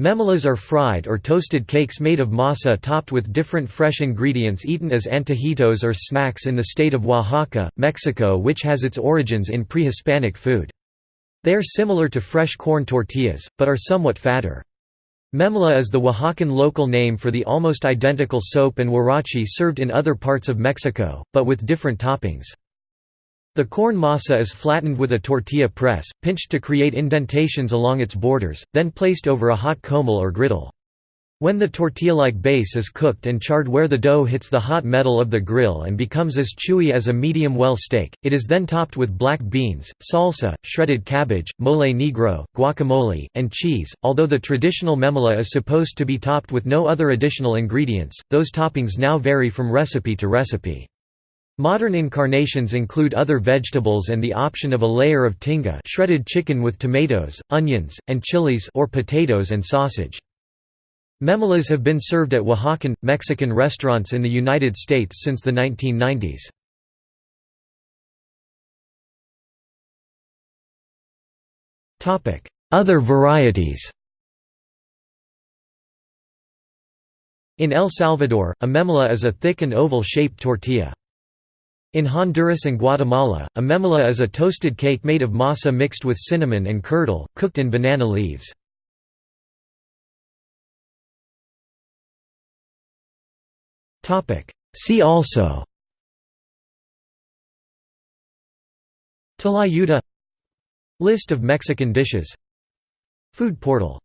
Memelas are fried or toasted cakes made of masa topped with different fresh ingredients eaten as antojitos or snacks in the state of Oaxaca, Mexico which has its origins in pre-Hispanic food. They are similar to fresh corn tortillas, but are somewhat fatter. Memela is the Oaxacan local name for the almost identical sope and huarache served in other parts of Mexico, but with different toppings. The corn masa is flattened with a tortilla press, pinched to create indentations along its borders, then placed over a hot comal or griddle. When the tortilla-like base is cooked and charred where the dough hits the hot metal of the grill and becomes as chewy as a medium well steak, it is then topped with black beans, salsa, shredded cabbage, mole negro, guacamole, and cheese. Although the traditional memela is supposed to be topped with no other additional ingredients, those toppings now vary from recipe to recipe. Modern incarnations include other vegetables and the option of a layer of tinga shredded chicken with tomatoes, onions, and chilies or potatoes and sausage. Memelas have been served at Oaxacan, Mexican restaurants in the United States since the 1990s. Other varieties In El Salvador, a memela is a thick and oval-shaped tortilla. In Honduras and Guatemala, a memela is a toasted cake made of masa mixed with cinnamon and curdle, cooked in banana leaves. See also. Tlayuda. List of Mexican dishes. Food portal